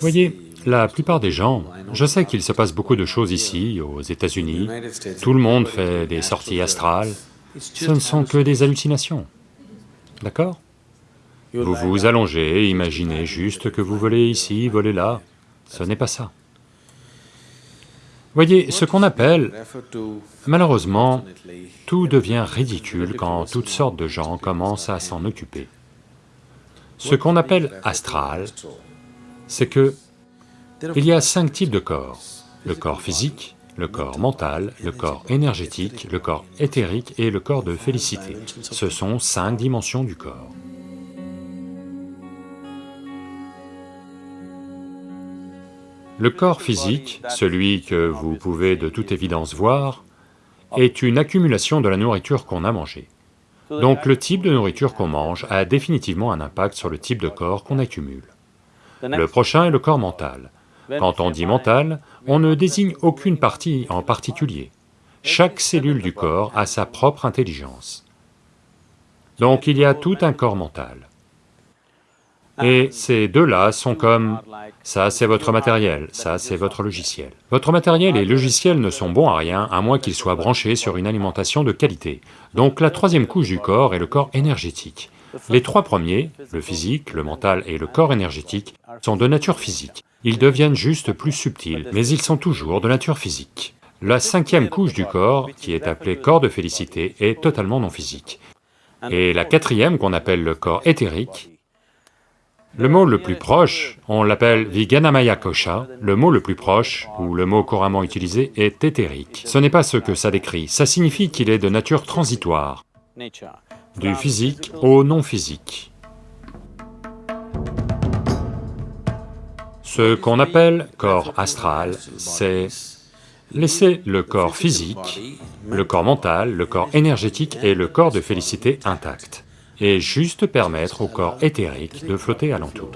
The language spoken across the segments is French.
Voyez, la plupart des gens, je sais qu'il se passe beaucoup de choses ici, aux États-Unis, tout le monde fait des sorties astrales, ce ne sont que des hallucinations, d'accord? Vous vous allongez, imaginez juste que vous volez ici, volez là, ce n'est pas ça. Voyez, ce qu'on appelle, malheureusement, tout devient ridicule quand toutes sortes de gens commencent à s'en occuper. Ce qu'on appelle astral, c'est que il y a cinq types de corps. Le corps physique, le corps mental, le corps énergétique, le corps éthérique et le corps de félicité. Ce sont cinq dimensions du corps. Le corps physique, celui que vous pouvez de toute évidence voir, est une accumulation de la nourriture qu'on a mangée. Donc le type de nourriture qu'on mange a définitivement un impact sur le type de corps qu'on accumule. Le prochain est le corps mental. Quand on dit mental, on ne désigne aucune partie en particulier. Chaque cellule du corps a sa propre intelligence. Donc il y a tout un corps mental. Et ces deux-là sont comme, ça c'est votre matériel, ça c'est votre logiciel. Votre matériel et logiciel ne sont bons à rien à moins qu'ils soient branchés sur une alimentation de qualité. Donc la troisième couche du corps est le corps énergétique. Les trois premiers, le physique, le mental et le corps énergétique, sont de nature physique. Ils deviennent juste plus subtils, mais ils sont toujours de nature physique. La cinquième couche du corps, qui est appelée corps de félicité, est totalement non physique. Et la quatrième, qu'on appelle le corps éthérique, le mot le plus proche, on l'appelle Viganamaya Kosha, le mot le plus proche, ou le mot couramment utilisé, est éthérique. Ce n'est pas ce que ça décrit, ça signifie qu'il est de nature transitoire, du physique au non-physique. Ce qu'on appelle corps astral, c'est laisser le corps physique, le corps mental, le corps énergétique et le corps de félicité intacts et juste permettre au corps éthérique de flotter alentour.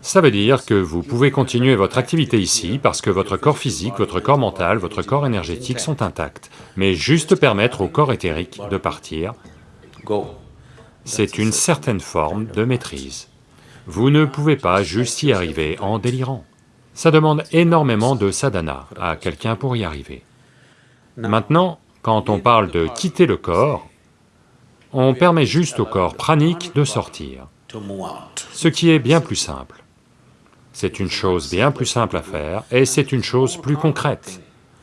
Ça veut dire que vous pouvez continuer votre activité ici parce que votre corps physique, votre corps mental, votre corps énergétique sont intacts, mais juste permettre au corps éthérique de partir, c'est une certaine forme de maîtrise. Vous ne pouvez pas juste y arriver en délirant. Ça demande énormément de sadhana à quelqu'un pour y arriver. Maintenant, quand on parle de quitter le corps, on permet juste au corps pranique de sortir, ce qui est bien plus simple. C'est une chose bien plus simple à faire et c'est une chose plus concrète,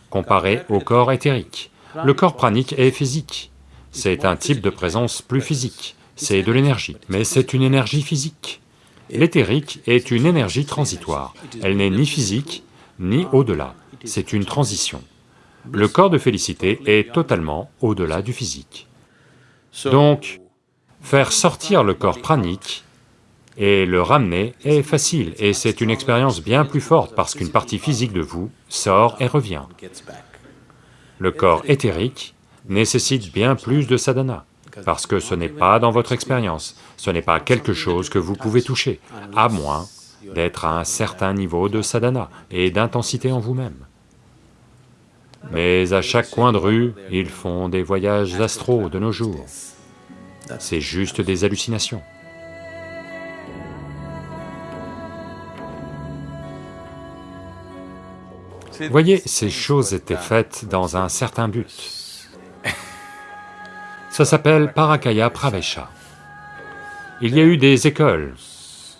comparée au corps éthérique. Le corps pranique est physique, c'est un type de présence plus physique, c'est de l'énergie, mais c'est une énergie physique. L'éthérique est une énergie transitoire, elle n'est ni physique, ni au-delà, c'est une transition. Le corps de félicité est totalement au-delà du physique. Donc, faire sortir le corps pranique et le ramener est facile, et c'est une expérience bien plus forte parce qu'une partie physique de vous sort et revient. Le corps éthérique nécessite bien plus de sadhana, parce que ce n'est pas dans votre expérience, ce n'est pas quelque chose que vous pouvez toucher, à moins d'être à un certain niveau de sadhana et d'intensité en vous-même. Mais à chaque coin de rue, ils font des voyages astraux de nos jours. C'est juste des hallucinations. Voyez, ces choses étaient faites dans un certain but. Ça s'appelle Parakaya Pravesha. Il y a eu des écoles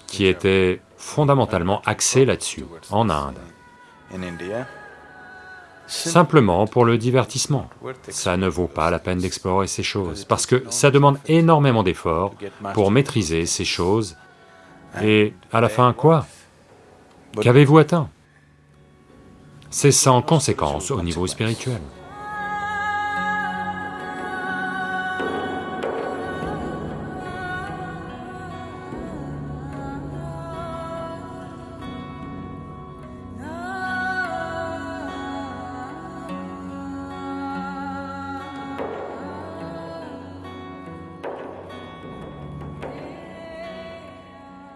qui étaient fondamentalement axées là-dessus, en Inde simplement pour le divertissement. Ça ne vaut pas la peine d'explorer ces choses, parce que ça demande énormément d'efforts pour maîtriser ces choses, et à la fin, quoi? Qu'avez-vous atteint? C'est sans conséquence au niveau spirituel.